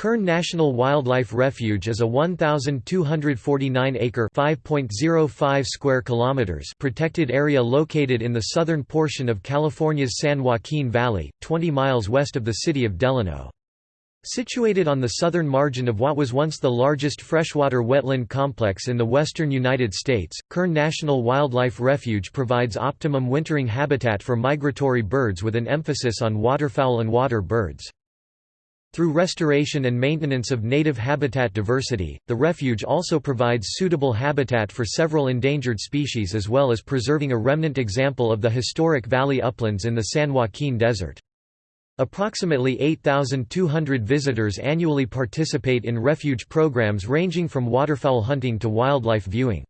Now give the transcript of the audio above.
Kern National Wildlife Refuge is a 1,249-acre (5.05 square kilometers) protected area located in the southern portion of California's San Joaquin Valley, 20 miles west of the city of Delano. Situated on the southern margin of what was once the largest freshwater wetland complex in the western United States, Kern National Wildlife Refuge provides optimum wintering habitat for migratory birds with an emphasis on waterfowl and water birds. Through restoration and maintenance of native habitat diversity, the refuge also provides suitable habitat for several endangered species as well as preserving a remnant example of the historic valley uplands in the San Joaquin Desert. Approximately 8,200 visitors annually participate in refuge programs ranging from waterfowl hunting to wildlife viewing.